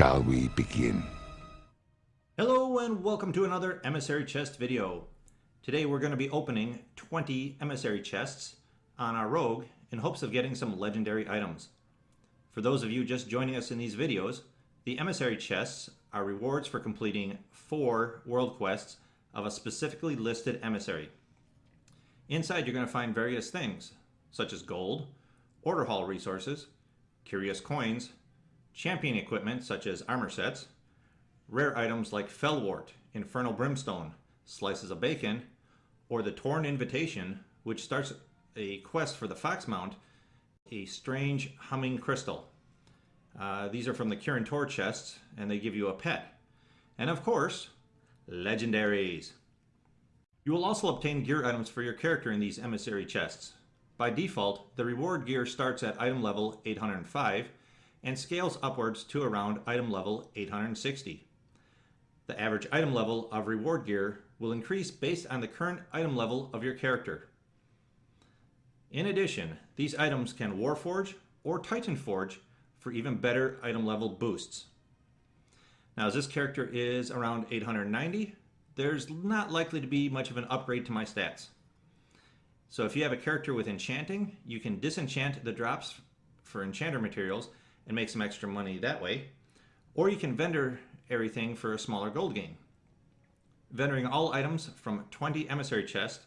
shall we begin? Hello and welcome to another emissary chest video. Today we're going to be opening 20 emissary chests on our rogue in hopes of getting some legendary items. For those of you just joining us in these videos, the emissary chests are rewards for completing four world quests of a specifically listed emissary. Inside you're going to find various things such as gold, order hall resources, curious coins, champion equipment such as armor sets, rare items like Fellwort, Infernal Brimstone, Slices of Bacon, or the Torn Invitation, which starts a quest for the Fox Mount, a strange humming crystal. Uh, these are from the Kirin Tor chests, and they give you a pet. And of course, legendaries. You will also obtain gear items for your character in these emissary chests. By default, the reward gear starts at item level 805 and scales upwards to around item level 860. The average item level of reward gear will increase based on the current item level of your character. In addition, these items can Warforge or Titan Forge for even better item level boosts. Now as this character is around 890, there's not likely to be much of an upgrade to my stats. So if you have a character with enchanting, you can disenchant the drops for enchanter materials and make some extra money that way. Or you can vendor everything for a smaller gold gain. Vendoring all items from 20 emissary chests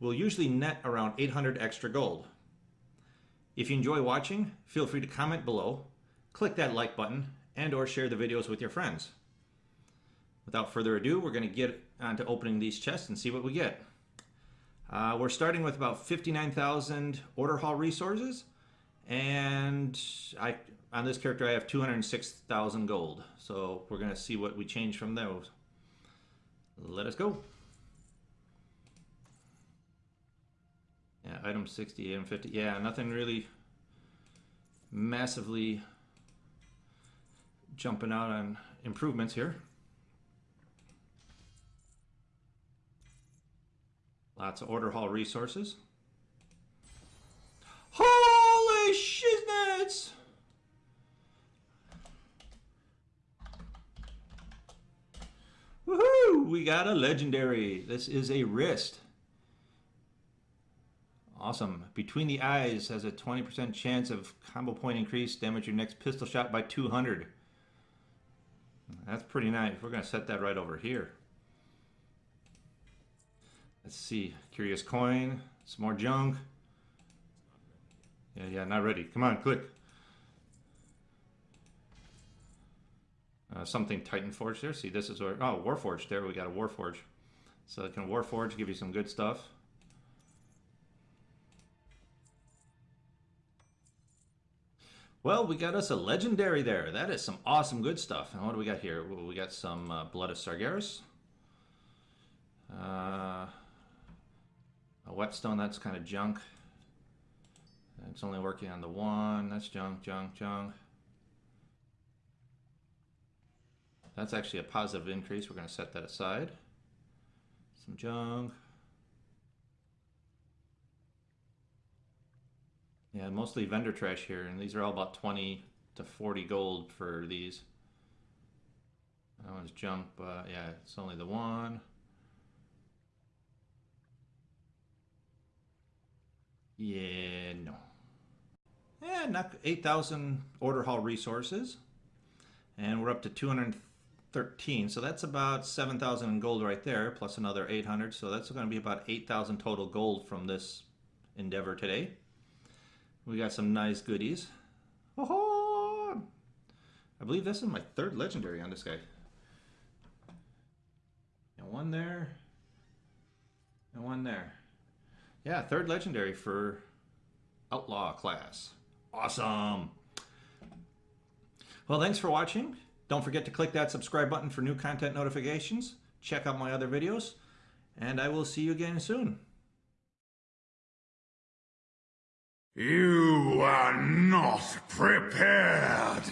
will usually net around 800 extra gold. If you enjoy watching, feel free to comment below, click that like button, and or share the videos with your friends. Without further ado, we're going to get on to opening these chests and see what we get. Uh, we're starting with about 59,000 order hall resources, and I on this character I have 206,000 gold. So we're going to see what we change from those. Let us go. Yeah, item 60 and 50. Yeah, nothing really massively jumping out on improvements here. Lots of order hall resources. Shiznits! Woohoo! We got a legendary. This is a wrist. Awesome. Between the eyes has a 20% chance of combo point increase, damage your next pistol shot by 200. That's pretty nice. We're going to set that right over here. Let's see. Curious coin. Some more junk. Yeah, yeah, not ready. Come on, click. Uh, something Titan Forge there. See, this is where, oh, Warforge there. We got a Warforge. So it can Warforge, give you some good stuff. Well, we got us a legendary there. That is some awesome good stuff. And what do we got here? We got some uh, Blood of Sargeras. Uh, a Whetstone, that's kind of junk. It's only working on the one. That's junk, junk, junk. That's actually a positive increase. We're going to set that aside. Some junk. Yeah, mostly vendor trash here, and these are all about 20 to 40 gold for these. That one's junk, but yeah, it's only the one. Yeah, not 8,000 order hall resources. And we're up to 213, so that's about 7,000 in gold right there, plus another 800. So that's going to be about 8,000 total gold from this endeavor today. We got some nice goodies. Oh, ho! I believe this is my third legendary on this guy. And one there. And one there. Yeah, third legendary for Outlaw class. Awesome. Well, thanks for watching. Don't forget to click that subscribe button for new content notifications. Check out my other videos. And I will see you again soon. You are not prepared.